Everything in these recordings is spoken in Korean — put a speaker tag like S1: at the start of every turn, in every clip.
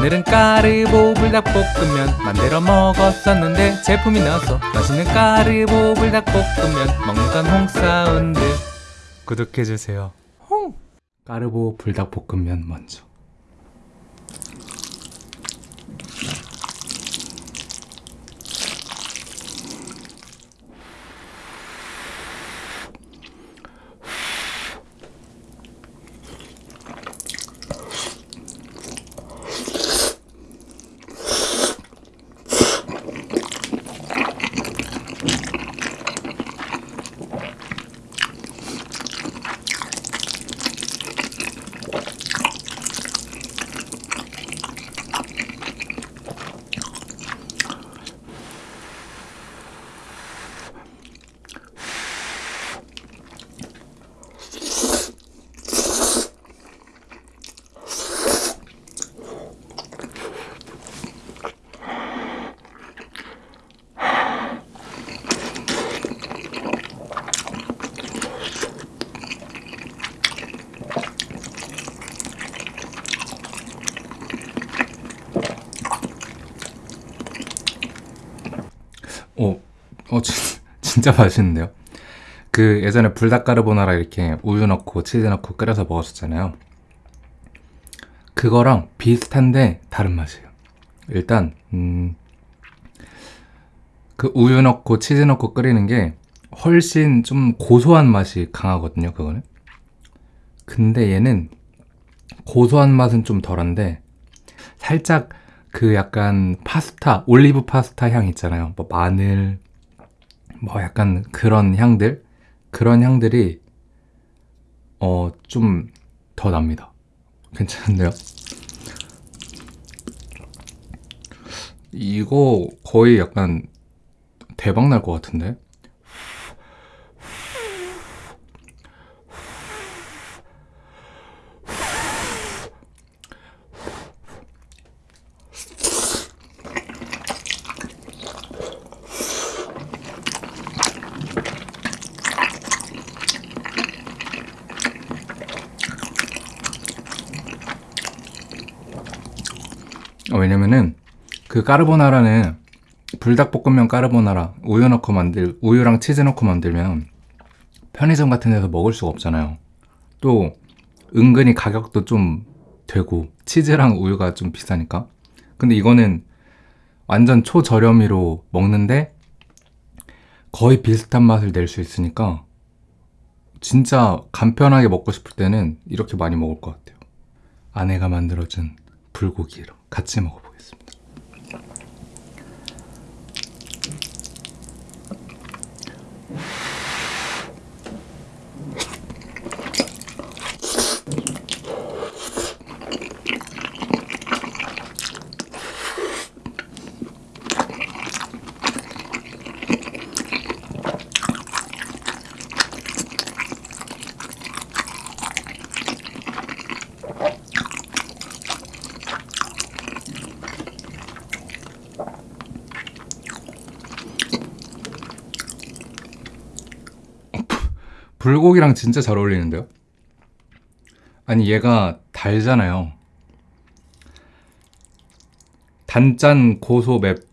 S1: 오늘은 까르보 불닭볶음면 만들어 먹었었는데 제품이 나왔어. 맛있는 까르보 불닭볶음면 먹는 건 홍사운드. 구독해주세요. 홍! 까르보 불닭볶음면 먼저 오, 어, 진, 진짜 맛있는데요? 그 예전에 불닭가르보나라 이렇게 우유 넣고 치즈 넣고 끓여서 먹었었잖아요. 그거랑 비슷한데 다른 맛이에요. 일단 음, 그 우유 넣고 치즈 넣고 끓이는 게 훨씬 좀 고소한 맛이 강하거든요. 그거는. 근데 얘는 고소한 맛은 좀 덜한데 살짝 그 약간 파스타, 올리브 파스타 향 있잖아요. 뭐 마늘, 뭐 약간 그런 향들, 그런 향들이 어 좀 더 납니다. 괜찮은데요? 이거 거의 약간 대박 날 것 같은데? 왜냐면은 그 까르보나라는 불닭볶음면 까르보나라 우유 넣고 만들 우유랑 치즈 넣고 만들면 편의점 같은 데서 먹을 수가 없잖아요. 또 은근히 가격도 좀 되고 치즈랑 우유가 좀 비싸니까. 근데 이거는 완전 초저렴이로 먹는데 거의 비슷한 맛을 낼 수 있으니까 진짜 간편하게 먹고 싶을 때는 이렇게 많이 먹을 것 같아요. 아내가 만들어준 불고기로 같이 먹어보겠습니다. 불고기랑 진짜 잘 어울리는데요? 아니 얘가 달잖아요. 단짠 고소 맵.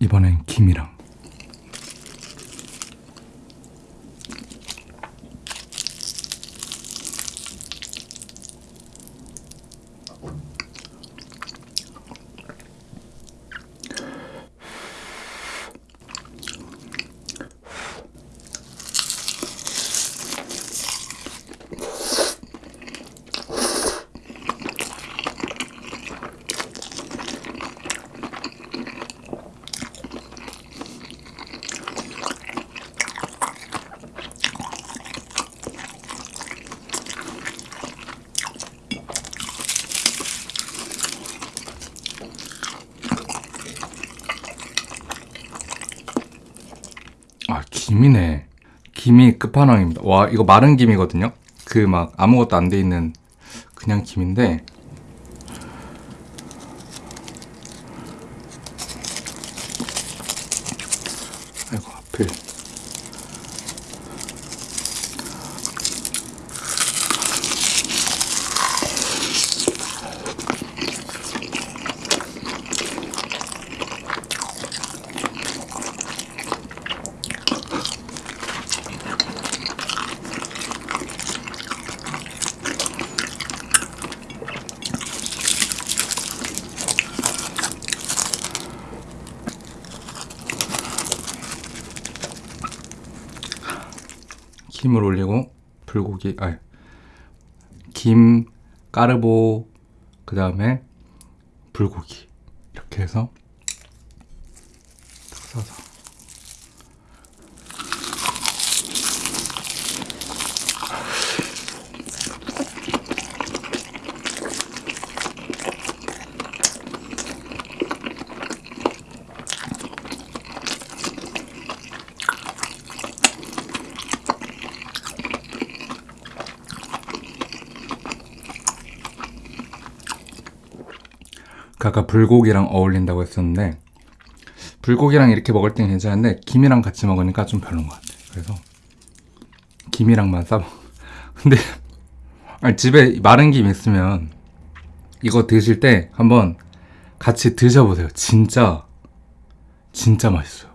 S1: 이번엔 김이랑. 아, 김이네. 김이 끝판왕입니다. 와, 이거 마른 김이거든요? 그 막 아무것도 안 돼 있는 그냥 김인데. 아이고, 하필. 김을 올리고 불고기 아니 김 까르보 그 다음에 불고기. 이렇게 해서 딱 싸서 아까 불고기랑 어울린다고 했었는데 불고기랑 이렇게 먹을 땐 괜찮은데 김이랑 같이 먹으니까 좀 별로인 것 같아 그래서 김이랑만 싸먹 근데 아니, 집에 마른 김 있으면 이거 드실 때 한번 같이 드셔보세요. 진짜 진짜 맛있어요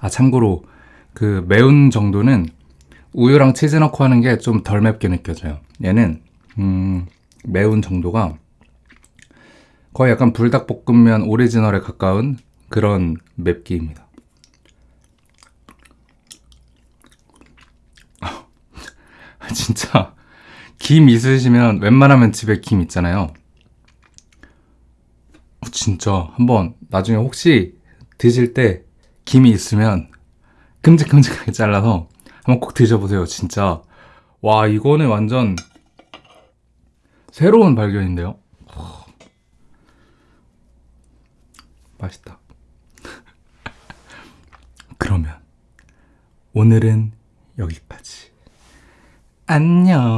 S1: 아 참고로 그 매운 정도는 우유랑 치즈 넣고 하는 게 좀 덜 맵게 느껴져요. 얘는 음, 매운 정도가 거의 약간 불닭볶음면 오리지널에 가까운 그런 맵기입니다. 아, 진짜 김 있으시면 웬만하면 집에 김 있잖아요. 어, 진짜 한번 나중에 혹시 드실 때 김이 있으면 큼직큼직하게 잘라서 한번 꼭 드셔보세요 진짜. 와 이거는 완전 새로운 발견인데요? 맛있다. 그러면 오늘은 여기까지. 안녕.